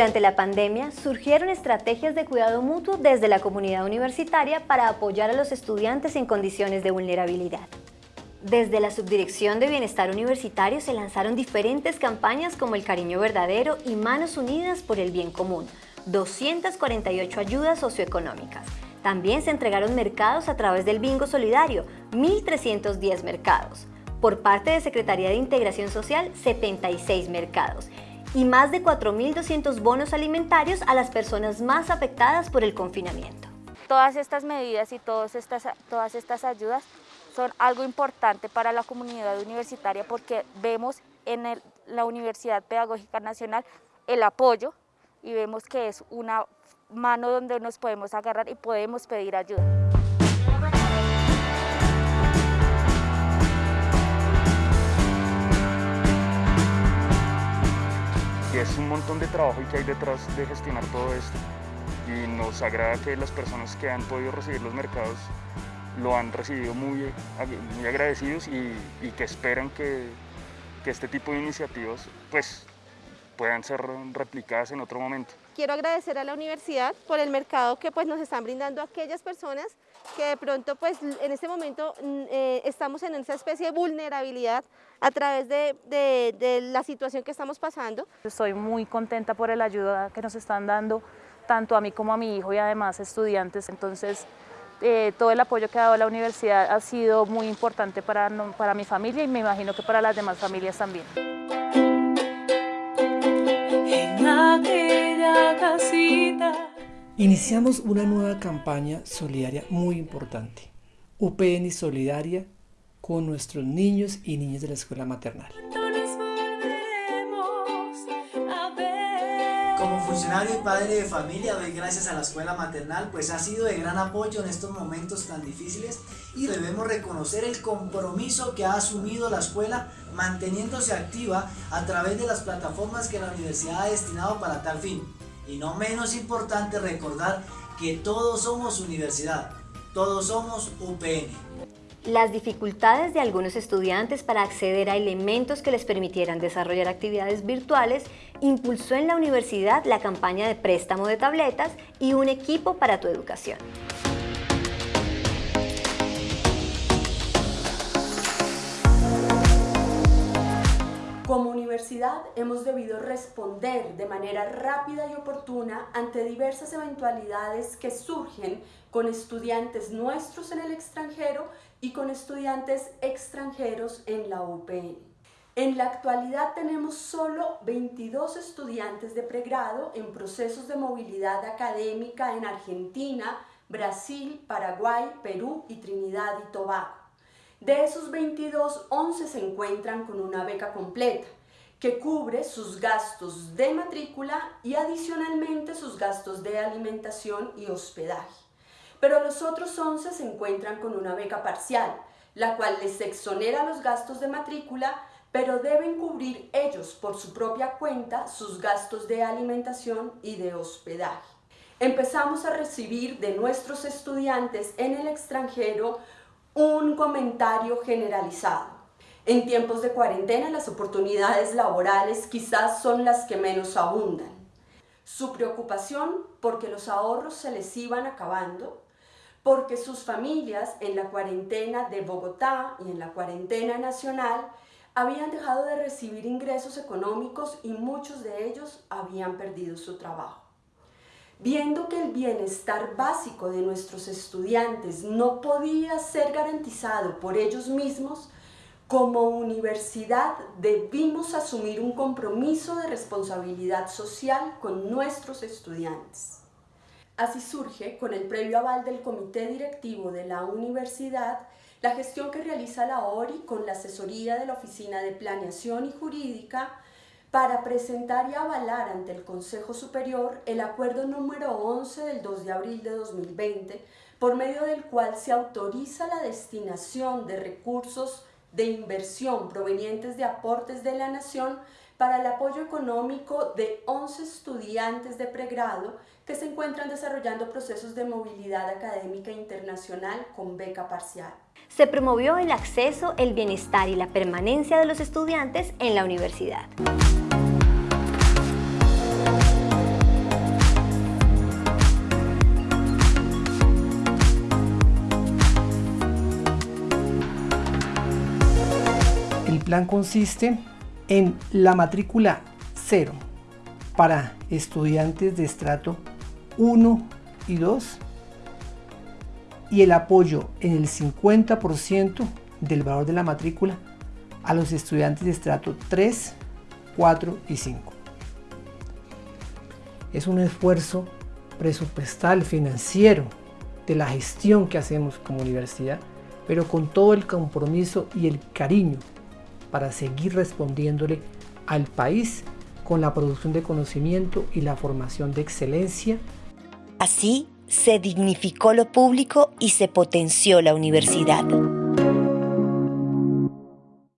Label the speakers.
Speaker 1: Durante la pandemia surgieron estrategias de cuidado mutuo desde la comunidad universitaria para apoyar a los estudiantes en condiciones de vulnerabilidad. Desde la Subdirección de Bienestar Universitario se lanzaron diferentes campañas como El Cariño Verdadero y Manos Unidas por el Bien Común, 248 ayudas socioeconómicas. También se entregaron mercados a través del Bingo Solidario, 1.310 mercados. Por parte de Secretaría de Integración Social, 76 mercados. Y más de 4.200 bonos alimentarios a las personas más afectadas por el confinamiento.
Speaker 2: Todas estas medidas y todas estas, todas estas ayudas son algo importante para la comunidad universitaria porque vemos en la Universidad Pedagógica Nacional el apoyo y vemos que es una mano donde nos podemos agarrar y podemos pedir ayuda.
Speaker 3: Y es un montón de trabajo y que hay detrás de gestionar todo esto. Y nos agrada que las personas que han podido recibir los mercados lo han recibido muy, muy agradecidos y, que esperan que, que, este tipo de iniciativas pues, puedan ser replicadas en otro momento.
Speaker 4: Quiero agradecer a la universidad por el mercado que pues, nos están brindando aquellas personas que de pronto pues, en este momento mm, eh, estamos en esa especie de vulnerabilidad a través de, de, de la situación que estamos pasando.
Speaker 2: Estoy muy contenta por la ayuda que nos están dando tanto a mí como a mi hijo y además estudiantes. Entonces, eh, todo el apoyo que ha dado la universidad ha sido muy importante para, para mi familia y me imagino que para las demás familias también.
Speaker 5: Iniciamos una nueva campaña solidaria muy importante, UPN Solidaria, con nuestros niños y niñas de la escuela maternal.
Speaker 6: Como funcionario y padre de familia doy gracias a la escuela maternal pues ha sido de gran apoyo en estos momentos tan difíciles y debemos reconocer el compromiso que ha asumido la escuela manteniéndose activa a través de las plataformas que la universidad ha destinado para tal fin. Y no menos importante recordar que todos somos universidad, todos somos UPN.
Speaker 1: Las dificultades de algunos estudiantes para acceder a elementos que les permitieran desarrollar actividades virtuales impulsó en la universidad la campaña de préstamo de tabletas y un equipo para tu educación.
Speaker 7: Hemos debido responder de manera rápida y oportuna ante diversas eventualidades que surgen con estudiantes nuestros en el extranjero y con estudiantes extranjeros en la UPN. En la actualidad tenemos solo 22 estudiantes de pregrado en procesos de movilidad académica en Argentina, Brasil, Paraguay, Perú y Trinidad y Tobago. De esos 22, 11 se encuentran con una beca completa, que cubre sus gastos de matrícula y adicionalmente sus gastos de alimentación y hospedaje. Pero los otros 11 se encuentran con una beca parcial, la cual les exonera los gastos de matrícula, pero deben cubrir ellos por su propia cuenta sus gastos de alimentación y de hospedaje. Empezamos a recibir de nuestros estudiantes en el extranjero un comentario generalizado. En tiempos de cuarentena las oportunidades laborales quizás son las que menos abundan. Su preocupación porque los ahorros se les iban acabando, porque sus familias en la cuarentena de Bogotá y en la cuarentena nacional habían dejado de recibir ingresos económicos y muchos de ellos habían perdido su trabajo. Viendo que el bienestar básico de nuestros estudiantes no podía ser garantizado por ellos mismos, como universidad debimos asumir un compromiso de responsabilidad social con nuestros estudiantes. Así surge, con el previo aval del comité directivo de la universidad, la gestión que realiza la ORI con la asesoría de la Oficina de Planeación y Jurídica para presentar y avalar ante el Consejo Superior el acuerdo número 11 del 2 de abril de 2020, por medio del cual se autoriza la destinación de recursos de inversión provenientes de aportes de la Nación para el apoyo económico de 11 estudiantes de pregrado que se encuentran desarrollando procesos de movilidad académica internacional con beca parcial.
Speaker 1: Se promovió el acceso, el bienestar y la permanencia de los estudiantes en la universidad.
Speaker 5: Plan consiste en la matrícula cero para estudiantes de estrato 1 y 2 y el apoyo en el 50% del valor de la matrícula a los estudiantes de estrato 3, 4 y 5. Es un esfuerzo presupuestal, financiero, de la gestión que hacemos como universidad, pero con todo el compromiso y el cariño para seguir respondiéndole al país con la producción de conocimiento y la formación de excelencia.
Speaker 8: Así se dignificó lo público y se potenció la universidad.